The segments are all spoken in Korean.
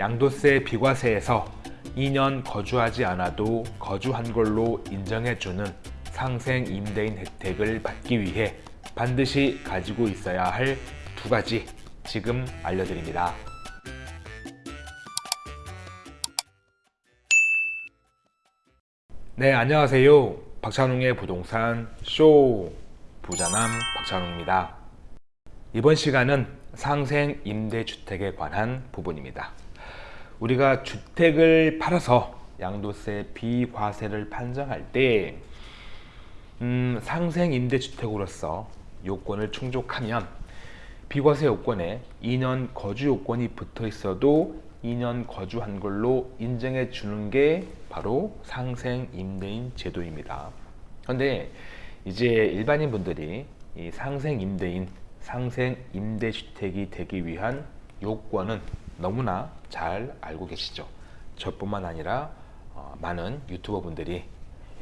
양도세 비과세에서 2년 거주하지 않아도 거주한 걸로 인정해주는 상생 임대인 혜택을 받기 위해 반드시 가지고 있어야 할 두 가지 지금 알려드립니다. 네, 안녕하세요. 박찬웅의 부동산 쇼 부자남 박찬웅입니다. 이번 시간은 상생 임대주택에 관한 부분입니다. 우리가 주택을 팔아서 양도세 비과세를 판정할 때 음, 상생 임대주택으로서 요건을 충족하면 비과세 요건에 2년 거주 요건이 붙어 있어도 2년 거주한 걸로 인정해 주는 게 바로 상생 임대인 제도입니다. 그런데 이제 일반인 분들이 이 상생 임대인, 상생 임대주택이 되기 위한 요건은 너무나 잘 알고 계시죠. 저뿐만 아니라 어, 많은 유튜버 분들이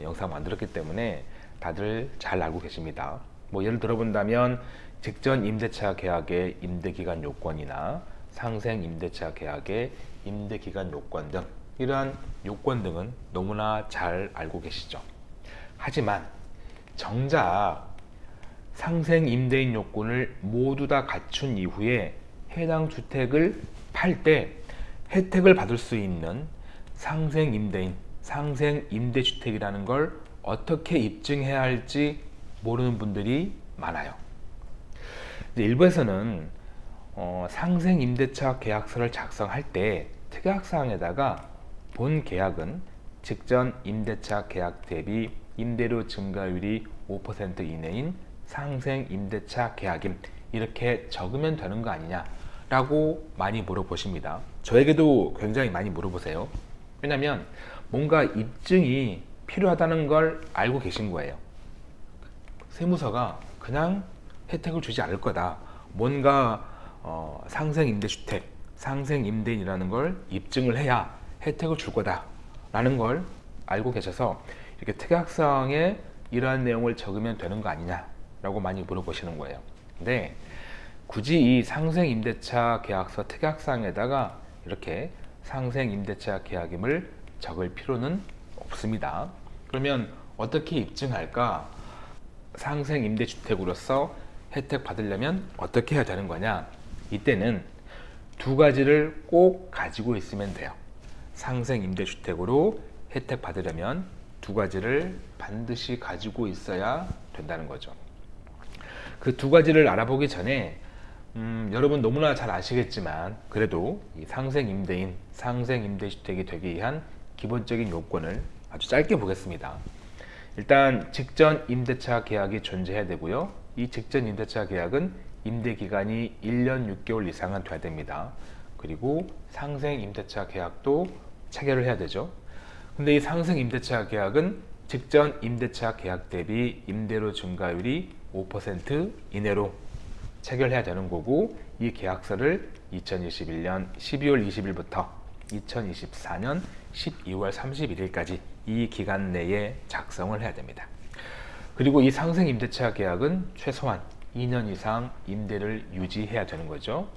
영상 만들었기 때문에 다들 잘 알고 계십니다. 뭐 예를 들어 본다면 직전 임대차 계약의 임대기간 요건이나 상생 임대차 계약의 임대기간 요건 등 이러한 요건 등은 너무나 잘 알고 계시죠. 하지만 정작 상생 임대인 요건을 모두 다 갖춘 이후에 해당 주택을 팔 때 혜택을 받을 수 있는 상생 임대인, 상생 임대주택이라는 걸 어떻게 입증해야 할지 모르는 분들이 많아요. 일부에서는 어, 상생 임대차 계약서를 작성할 때 특약사항에다가 본 계약은 직전 임대차 계약 대비 임대료 증가율이 5% 이내인 상생 임대차 계약임 이렇게 적으면 되는 거 아니냐 라고 많이 물어보십니다. 저에게도 굉장히 많이 물어보세요. 왜냐면 뭔가 입증이 필요하다는 걸 알고 계신 거예요. 세무서가 그냥 혜택을 주지 않을 거다. 뭔가 어, 상생 임대주택 상생 임대인이라는 걸 입증을 해야 혜택을 줄 거다. 라는 걸 알고 계셔서 이렇게 특약사항에 이러한 내용을 적으면 되는 거 아니냐 라고 많이 물어보시는 거예요. 근데 굳이 이 상생 임대차 계약서 특약사항에다가 이렇게 상생 임대차 계약임을 적을 필요는 없습니다. 그러면 어떻게 입증할까? 상생 임대주택으로서 혜택 받으려면 어떻게 해야 되는 거냐? 이때는 두 가지를 꼭 가지고 있으면 돼요. 상생 임대주택으로 혜택 받으려면 두 가지를 반드시 가지고 있어야 된다는 거죠. 그 두 가지를 알아보기 전에 음, 여러분 너무나 잘 아시겠지만 그래도 이 상생 임대인 상생 임대주택이 되기 위한 기본적인 요건을 아주 짧게 보겠습니다. 일단 직전 임대차 계약이 존재해야 되고요. 이 직전 임대차 계약은 임대기간이 1년 6개월 이상은 돼야 됩니다. 그리고 상생 임대차 계약도 체결을 해야 되죠. 근데 이 상생 임대차 계약은 직전 임대차 계약 대비 임대료 증가율이 5% 이내로 체결해야 되는 거고 이 계약서를 2021년 12월 20일부터 2024년 12월 31일까지 이 기간 내에 작성을 해야 됩니다. 그리고 이 상생 임대차 계약은 최소한 2년 이상 임대를 유지해야 되는 거죠.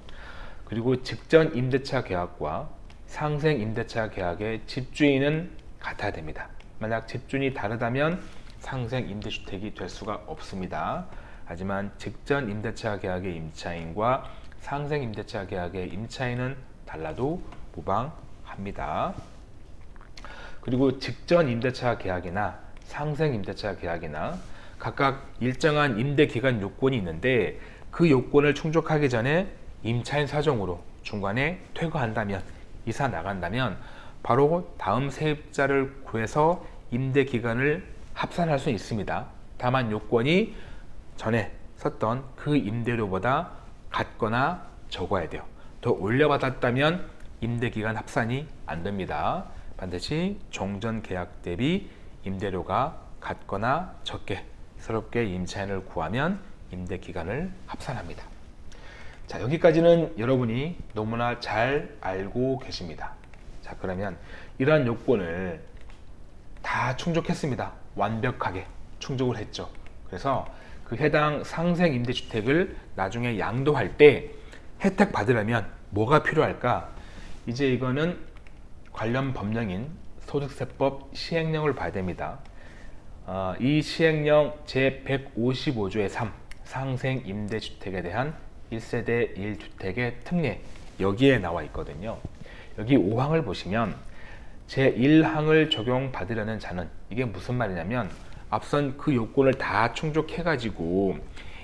그리고 직전 임대차 계약과 상생 임대차 계약의 집주인은 같아야 됩니다. 만약 집주인이 다르다면 상생 임대주택이 될 수가 없습니다. 하지만 직전 임대차 계약의 임차인과 상생 임대차 계약의 임차인은 달라도 무방합니다. 그리고 직전 임대차 계약이나 상생 임대차 계약이나 각각 일정한 임대기간 요건이 있는데 그 요건을 충족하기 전에 임차인 사정으로 중간에 퇴거한다면 이사 나간다면 바로 다음 세입자를 구해서 임대기간을 합산할 수 있습니다. 다만 요건이 전에 썼던 그 임대료보다 같거나 적어야 돼요. 더 올려받았다면 임대기간 합산이 안 됩니다. 반드시 종전 계약 대비 임대료가 같거나 적게 새롭게 임차인을 구하면 임대기간을 합산합니다. 자 여기까지는 여러분이 너무나 잘 알고 계십니다. 자 그러면 이러한 요건을 다 충족했습니다. 완벽하게 충족을 했죠. 그래서 그 해당 상생 임대주택을 나중에 양도할 때 혜택 받으려면 뭐가 필요할까? 이제 이거는 관련 법령인 소득세법 시행령을 봐야 됩니다. 어, 이 시행령 제155조의 3 상생 임대주택에 대한 1세대 1주택의 특례 여기에 나와 있거든요. 여기 5항을 보시면 제1항을 적용받으려는 자는 이게 무슨 말이냐면 앞선 그 요건을 다 충족해 가지고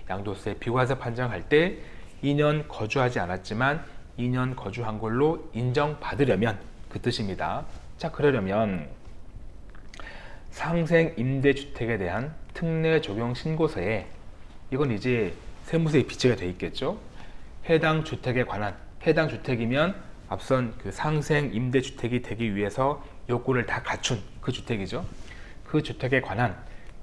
양도세 비과세 판정할 때 2년 거주하지 않았지만 2년 거주한 걸로 인정받으려면 그 뜻입니다. 자 그러려면 상생 임대주택에 대한 특례 적용 신고서에 이건 이제 세무서에 비치가 돼 있겠죠. 해당 주택에 관한 해당 주택이면 앞선 그 상생 임대주택이 되기 위해서 요건을 다 갖춘 그 주택이죠. 그 주택에 관한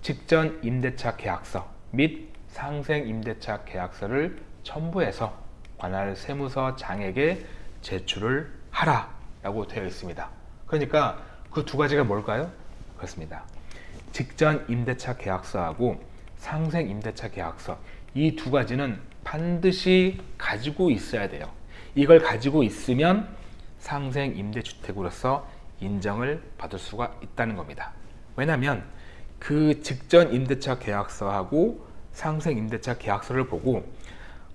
직전 임대차 계약서 및 상생 임대차 계약서를 첨부해서 관할 세무서 장에게 제출을 하라 라고 되어 있습니다. 그러니까 그 두 가지가 뭘까요? 그렇습니다. 직전 임대차 계약서하고 상생 임대차 계약서 이 두 가지는 반드시 가지고 있어야 돼요. 이걸 가지고 있으면 상생 임대주택으로서 인정을 받을 수가 있다는 겁니다. 왜냐하면 그 직전 임대차 계약서하고 상생 임대차 계약서를 보고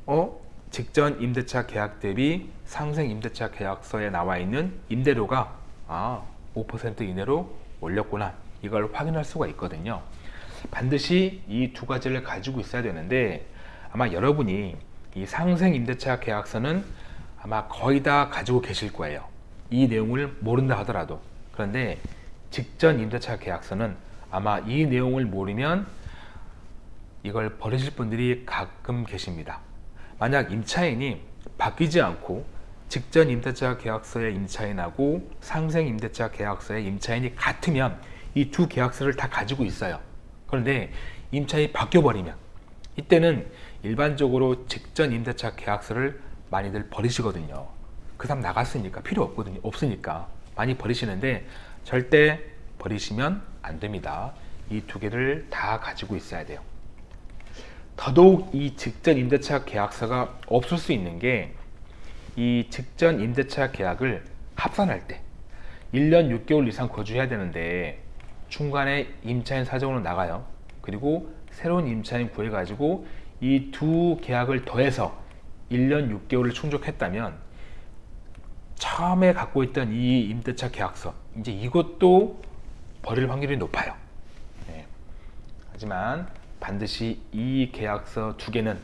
어? 직전 임대차 계약 대비 상생 임대차 계약서에 나와 있는 임대료가 아, 5% 이내로 올렸구나. 이걸 확인할 수가 있거든요. 반드시 이 두 가지를 가지고 있어야 되는데 아마 여러분이 이 상생 임대차 계약서는 아마 거의 다 가지고 계실 거예요. 이 내용을 모른다 하더라도. 그런데 직전 임대차 계약서는 아마 이 내용을 모르면 이걸 버리실 분들이 가끔 계십니다. 만약 임차인이 바뀌지 않고 직전 임대차 계약서의 임차인하고 상생 임대차 계약서의 임차인이 같으면 이 두 계약서를 다 가지고 있어요. 그런데 임차인이 바뀌어 버리면 이때는 일반적으로 직전 임대차 계약서를 많이들 버리시거든요. 그 사람 나갔으니까 필요 없거든요. 없으니까 많이 버리시는데 절대 버리시면 안 됩니다. 이 두 개를 다 가지고 있어야 돼요. 더더욱 이 직전 임대차 계약서가 없을 수 있는 게 이 직전 임대차 계약을 합산할 때 1년 6개월 이상 거주해야 되는데 중간에 임차인 사정으로 나가요. 그리고 새로운 임차인 구해 가지고 이 두 계약을 더해서 1년 6개월을 충족했다면 처음에 갖고 있던 이 임대차 계약서 이제 이것도 버릴 확률이 높아요 네. 하지만 반드시 이 계약서 두 개는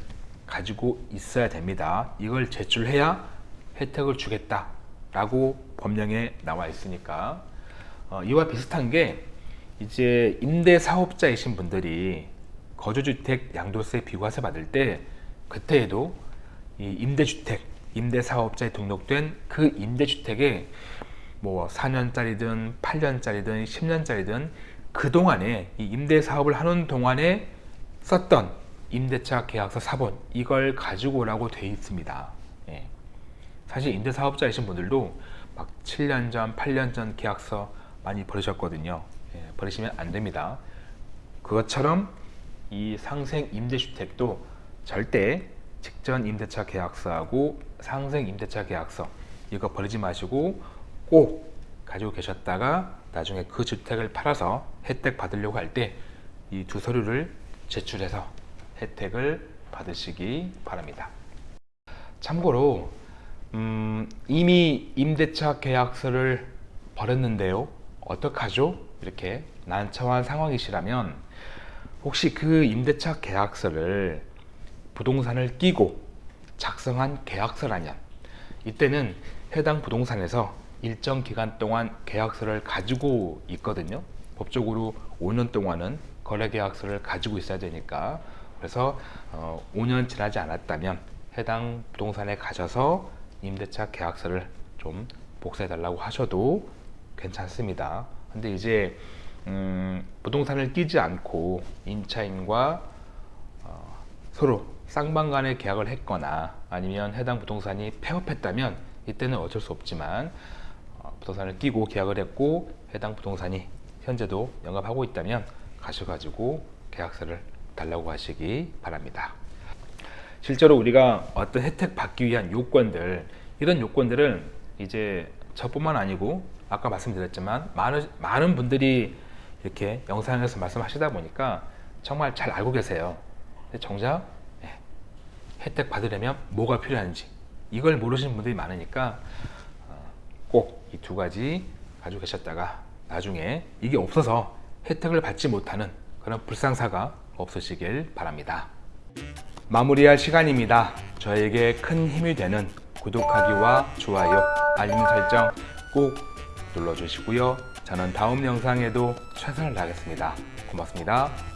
가지고 있어야 됩니다. 이걸 제출해야 혜택을 주겠다 라고 법령에 나와 있으니까 어, 이와 비슷한 게 이제 임대사업자이신 분들이 거주주택 양도세 비과세 받을 때 그때에도 이 임대주택 임대사업자에 등록된 그 임대주택에 뭐 4년짜리든 8년짜리든 10년짜리든 그동안에 이 임대 사업을 하는 동안에 썼던 임대차 계약서 사본 이걸 가지고 오라고 되어 있습니다. 예. 사실 임대사업자이신 분들도 막 7년 전 8년 전 계약서 많이 버리셨거든요. 예, 버리시면 안 됩니다. 그것처럼 이 상생 임대주택도 절대 직전 임대차 계약서하고 상생 임대차 계약서 이거 버리지 마시고 꼭 가지고 계셨다가 나중에 그 주택을 팔아서 혜택 받으려고 할 때 이 두 서류를 제출해서 혜택을 받으시기 바랍니다. 참고로 음, 이미 임대차 계약서를 버렸는데요. 어떡하죠? 이렇게 난처한 상황이시라면 혹시 그 임대차 계약서를 부동산을 끼고 작성한 계약서라면 이때는 해당 부동산에서 일정 기간 동안 계약서를 가지고 있거든요. 법적으로 5년 동안은 거래계약서를 가지고 있어야 되니까 그래서 어, 5년 지나지 않았다면 해당 부동산에 가셔서 임대차 계약서를 좀 복사해 달라고 하셔도 괜찮습니다 근데 이제 음, 부동산을 끼지 않고 임차인과 어, 서로 쌍방 간의 계약을 했거나 아니면 해당 부동산이 폐업했다면 이때는 어쩔 수 없지만 어, 부동산을 끼고 계약을 했고 해당 부동산이 현재도 영업하고 있다면 가셔가지고 계약서를 달라고 하시기 바랍니다. 실제로 우리가 어떤 혜택 받기 위한 요건들 이런 요건들은 이제 저뿐만 아니고 아까 말씀드렸지만 많은 많은 분들이 이렇게 영상에서 말씀하시다 보니까 정말 잘 알고 계세요. 정작 예, 혜택 받으려면 뭐가 필요한지 이걸 모르시는 분들이 많으니까 꼭 이 두 가지 가지고 계셨다가 나중에 이게 없어서 혜택을 받지 못하는 그런 불상사가 없으시길 바랍니다. 마무리할 시간입니다. 저에게 큰 힘이 되는 구독하기와 좋아요, 알림 설정 꼭 눌러주시고요. 저는 다음 영상에도 최선을 다하겠습니다. 고맙습니다.